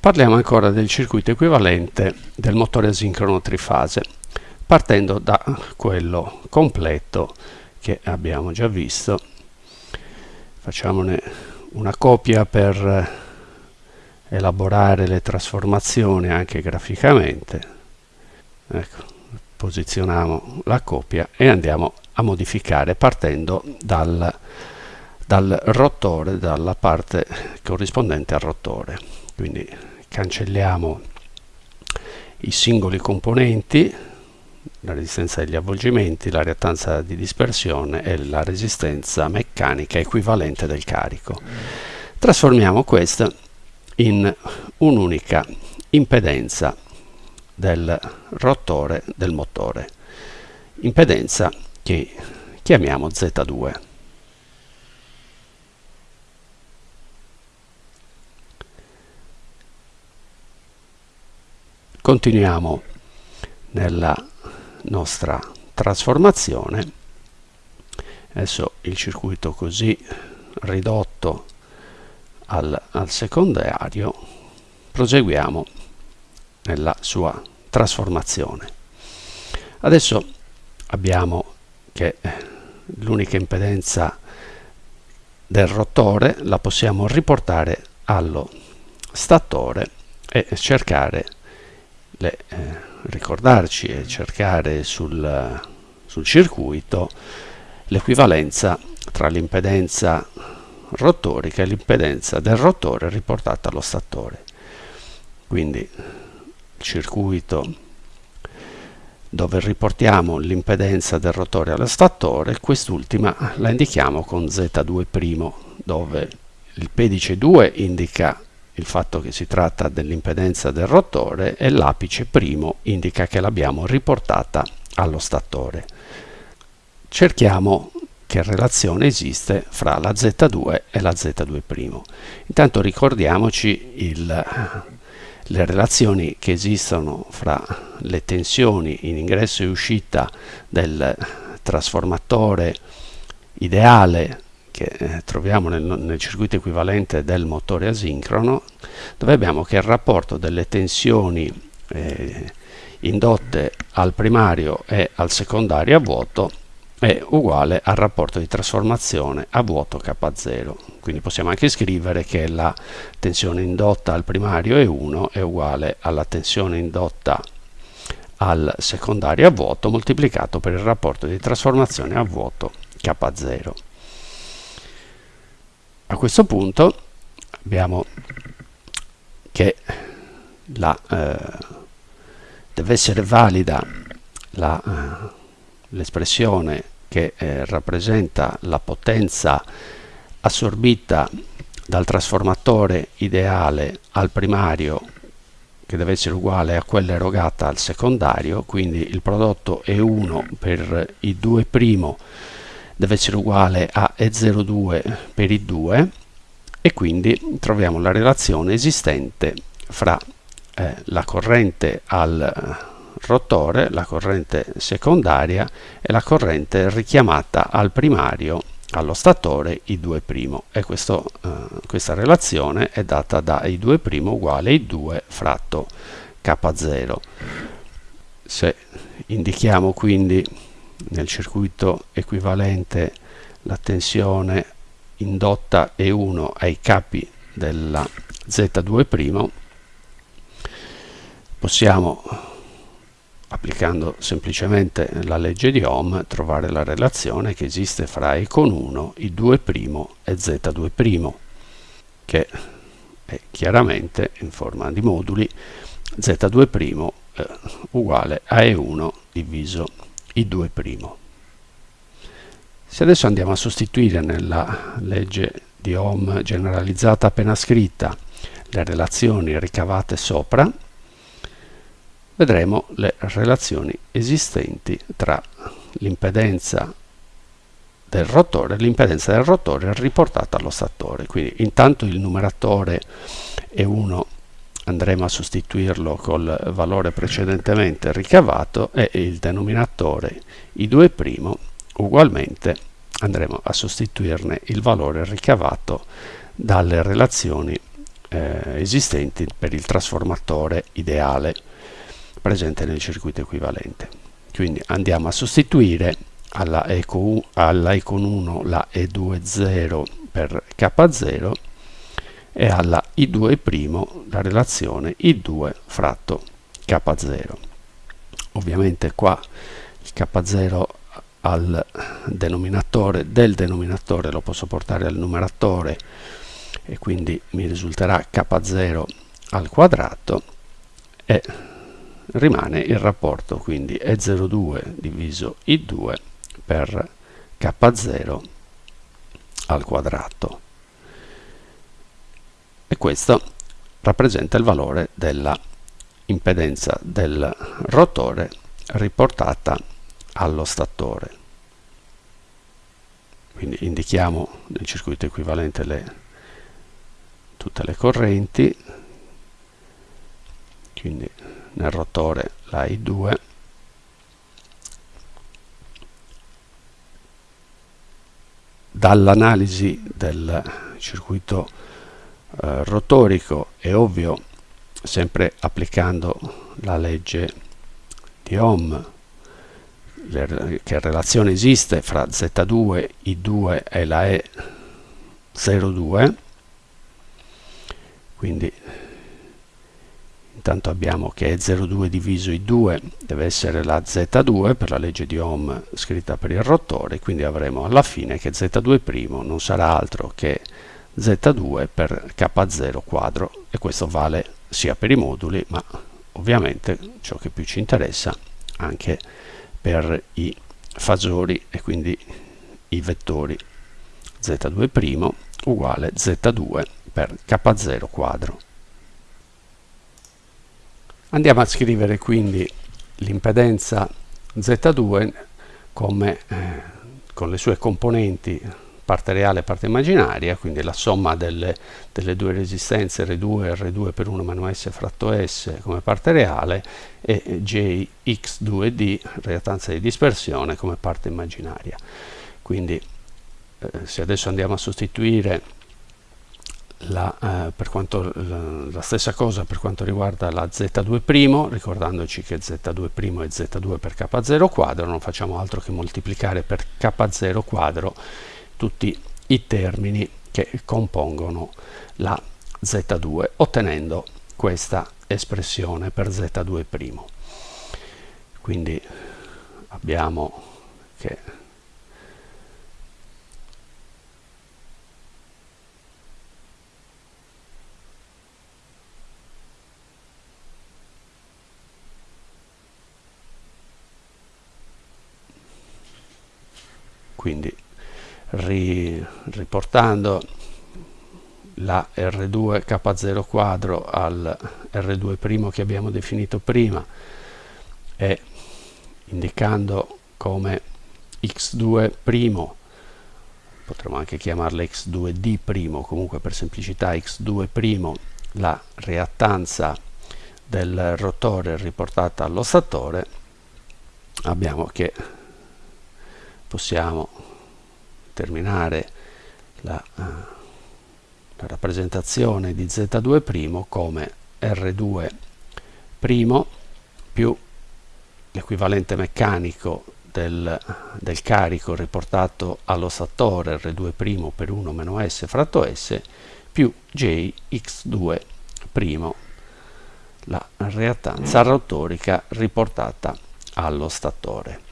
Parliamo ancora del circuito equivalente del motore asincrono trifase, partendo da quello completo che abbiamo già visto. Facciamone una copia per elaborare le trasformazioni anche graficamente. Ecco, posizioniamo la copia e andiamo a modificare partendo dal, dal rotore, dalla parte corrispondente al rotore. Quindi cancelliamo i singoli componenti, la resistenza degli avvolgimenti, la reattanza di dispersione e la resistenza meccanica equivalente del carico. Trasformiamo questa in un'unica impedenza del rotore del motore, impedenza che chiamiamo Z2. Continuiamo nella nostra trasformazione. Adesso il circuito così ridotto al, al secondario, proseguiamo nella sua trasformazione. Adesso abbiamo che l'unica impedenza del rotore la possiamo riportare allo statore e cercare le, eh, ricordarci e cercare sul, sul circuito l'equivalenza tra l'impedenza rotorica e l'impedenza del rotore riportata allo statore. Quindi il circuito dove riportiamo l'impedenza del rotore allo statore, quest'ultima la indichiamo con Z2', dove il pedice 2 indica il fatto che si tratta dell'impedenza del rotore e l'apice primo indica che l'abbiamo riportata allo statore. Cerchiamo che relazione esiste fra la Z2 e la Z2'. Intanto ricordiamoci il, le relazioni che esistono fra le tensioni in ingresso e uscita del trasformatore ideale che eh, troviamo nel, nel, circuito equivalente del motore asincrono, dove abbiamo che il rapporto delle tensioni eh, indotte al primario e al secondario a vuoto è uguale al rapporto di trasformazione a vuoto K0. Quindi possiamo anche scrivere che la tensione indotta al primario E1 è uguale alla tensione indotta al secondario a vuoto moltiplicato per il rapporto di trasformazione a vuoto K0. A questo punto abbiamo che la, eh, deve essere valida l'espressione eh, che eh, rappresenta la potenza assorbita dal trasformatore ideale al primario che deve essere uguale a quella erogata al secondario, quindi il prodotto E1 per I2' deve essere uguale a E02 per I2 e quindi troviamo la relazione esistente fra eh, la corrente al rotore, la corrente secondaria e la corrente richiamata al primario allo statore I2' e questo, eh, questa relazione è data da I2' uguale I2 fratto K0. Se indichiamo quindi nel circuito equivalente la tensione indotta E1 ai capi della Z2' possiamo applicando semplicemente la legge di Ohm trovare la relazione che esiste fra E con 1, I2' e Z2' che è chiaramente in forma di moduli Z2' eh, uguale a E1 diviso I2'. Se adesso andiamo a sostituire nella legge di Ohm generalizzata appena scritta le relazioni ricavate sopra, vedremo le relazioni esistenti tra l'impedenza del rotore e l'impedenza del rotore riportata allo statore. Quindi intanto il numeratore è 1 andremo a sostituirlo col valore precedentemente ricavato e il denominatore i2' ugualmente andremo a sostituirne il valore ricavato dalle relazioni eh, esistenti per il trasformatore ideale presente nel circuito equivalente. Quindi andiamo a sostituire alla Econ, alla Econ 1 la E20 per K0 e alla I2' la relazione I2 fratto K0. Ovviamente qua il K0 al denominatore del denominatore lo posso portare al numeratore e quindi mi risulterà k0 al quadrato e rimane il rapporto quindi E02 diviso I2 per K0 al quadrato e questo rappresenta il valore della impedenza del rotore riportata allo statore. Quindi indichiamo nel circuito equivalente le, tutte le correnti quindi nel rotore la I2 dall'analisi del circuito eh, rotorico è ovvio sempre applicando la legge di Ohm le, che relazione esiste fra Z2, I2 e la E02 quindi intanto abbiamo che E02 diviso I2 deve essere la Z2 per la legge di Ohm scritta per il rotore quindi avremo alla fine che Z2' non sarà altro che Z2 per K0 quadro e questo vale sia per i moduli ma ovviamente ciò che più ci interessa anche per i fasori e quindi i vettori z2' uguale z2 per k0 quadro. Andiamo a scrivere quindi l'impedenza z2 come, eh, con le sue componenti parte reale e parte immaginaria, quindi la somma delle, delle due resistenze R2 e R2 per 1 meno S fratto S come parte reale e JX2D, reattanza di dispersione, come parte immaginaria. Quindi eh, se adesso andiamo a sostituire la, eh, quanto, la, la, stessa cosa per quanto riguarda la Z2', ricordandoci che Z2' è Z2 per K0 quadro, non facciamo altro che moltiplicare per K0 quadro tutti i termini che compongono la Z2 ottenendo questa espressione per Z2'. Quindi abbiamo che quindi ri, riportando la R2 K0 quadro al R2' che abbiamo definito prima e indicando come x2' potremmo anche chiamarla x2d' comunque per semplicità x2' la reattanza del rotore riportata allo statore abbiamo che possiamo terminare la, uh, la rappresentazione di Z2' come R2' più l'equivalente meccanico del, del, carico riportato allo statore R2' per 1 meno S fratto S più JX2' la reattanza rotorica riportata allo statore.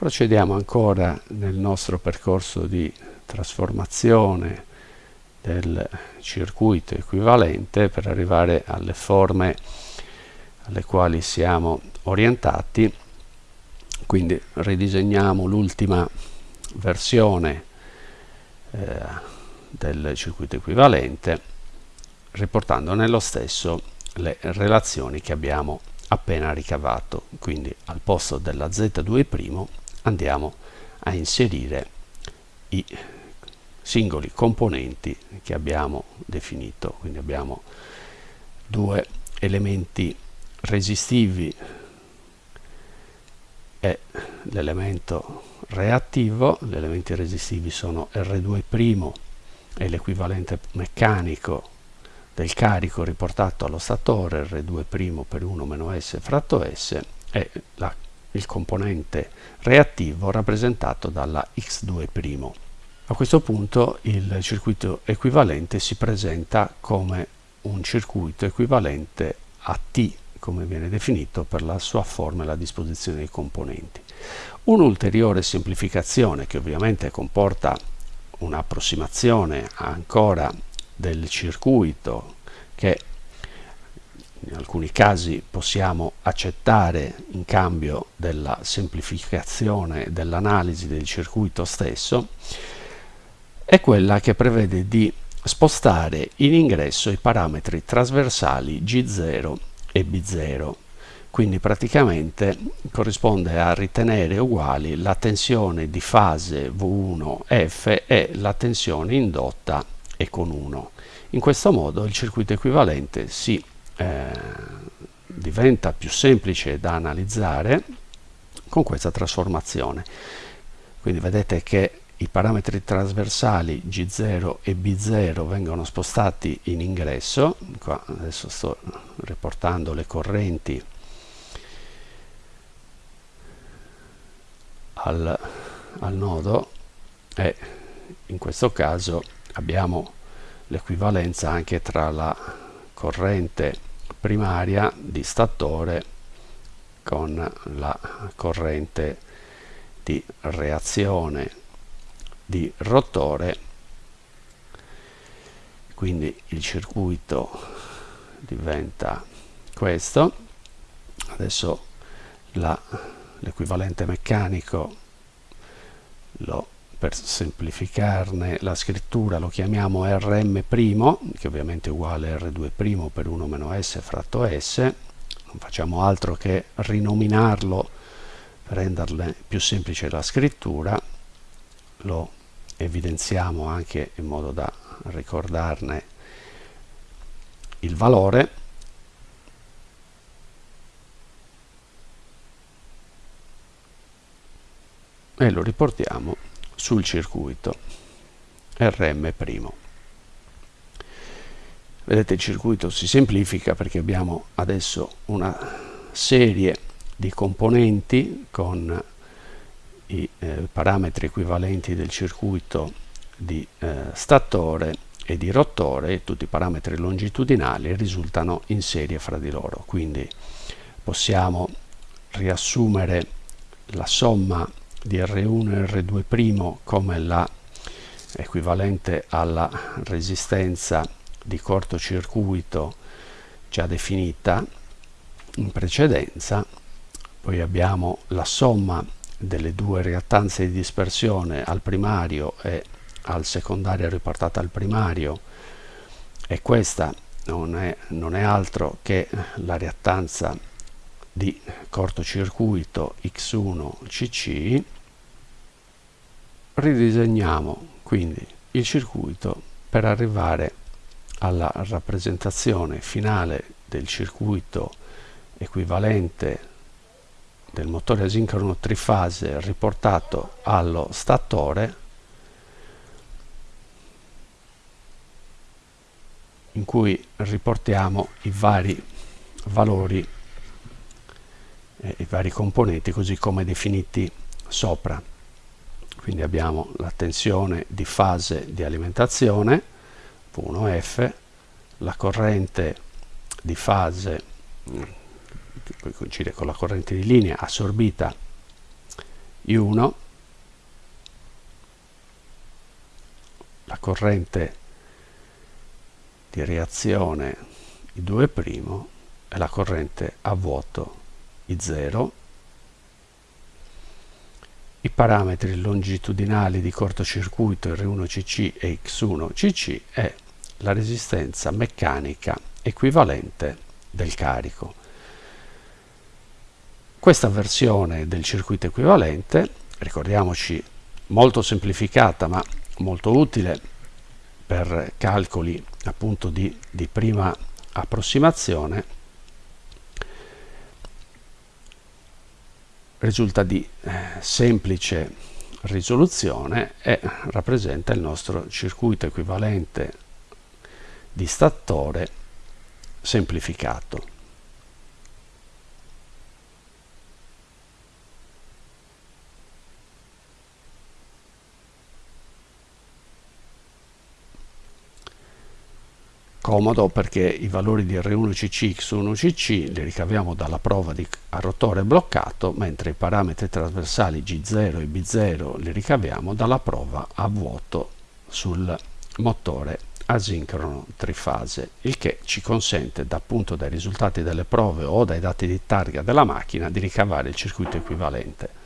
Procediamo ancora nel nostro percorso di trasformazione del circuito equivalente per arrivare alle forme alle quali siamo orientati. Quindi ridisegniamo l'ultima versione eh, del circuito equivalente riportando nello stesso le relazioni che abbiamo appena ricavato. Quindi al posto della z2' andiamo a inserire i singoli componenti che abbiamo definito. Quindi abbiamo due elementi resistivi e l'elemento reattivo. Gli elementi resistivi sono R2' e l'equivalente meccanico del carico riportato allo statore R2' per 1 meno S fratto S e la, il componente reattivo rappresentato dalla X2'. A questo punto il circuito equivalente si presenta come un circuito equivalente a T, come viene definito per la sua forma e la disposizione dei componenti. Un'ulteriore semplificazione che ovviamente comporta un'approssimazione ancora del circuito che in alcuni casi possiamo accettare in cambio della semplificazione dell'analisi del circuito stesso è quella che prevede di spostare in ingresso i parametri trasversali G0 e B0 quindi praticamente corrisponde a ritenere uguali la tensione di fase V1F e la tensione indotta E con 1 in questo modo il circuito equivalente si eh, diventa più semplice da analizzare con questa trasformazione. Quindi vedete che i parametri trasversali G0 e B0 vengono spostati in ingresso, Qua adesso sto riportando le correnti al, al nodo e in questo caso abbiamo l'equivalenza anche tra la corrente primaria di statore con la corrente di reazione di rotore quindi il circuito diventa questo. Adesso l'equivalente meccanico lo per semplificarne la scrittura lo chiamiamo Rm', che ovviamente è uguale a R2' per 1 meno S fratto S, non facciamo altro che rinominarlo per renderle più semplice la scrittura, lo evidenziamo anche in modo da ricordarne il valore. E lo riportiamo sul circuito. Rm'. Vedete il circuito si semplifica perché abbiamo adesso una serie di componenti con i eh, parametri equivalenti del circuito di eh, statore e di rotore tutti i parametri longitudinali risultano in serie fra di loro. Quindi possiamo riassumere la somma di R1 e R2' come la alla resistenza di cortocircuito già definita. In precedenza poi abbiamo la somma delle due reattanze di dispersione al primario e al secondario riportata al primario. E questa non è, non è altro che la reattanza di cortocircuito X1CC ridisegniamo quindi il circuito per arrivare alla rappresentazione finale del circuito equivalente del motore asincrono trifase riportato allo statore in cui riportiamo i vari valori eh, i vari componenti così come definiti sopra. Quindi abbiamo la tensione di fase di alimentazione V1F la corrente di fase mm, che coincide con la corrente di linea assorbita I1 la corrente di reazione I2' e la corrente a vuoto I0 i parametri longitudinali di cortocircuito R1CC e X1CC e la resistenza meccanica equivalente del carico. Questa versione del circuito equivalente, ricordiamoci molto semplificata ma molto utile per calcoli appunto di, di prima approssimazione, risulta di eh, semplice risoluzione e rappresenta il nostro circuito equivalente di statore semplificato. Comodo perché i valori di R1CC X1CC li ricaviamo dalla prova di, rotore bloccato mentre i parametri trasversali G0 e B0 li ricaviamo dalla prova a vuoto sul motore asincrono trifase il che ci consente appunto dai risultati delle prove o dai dati di targa della macchina di ricavare il circuito equivalente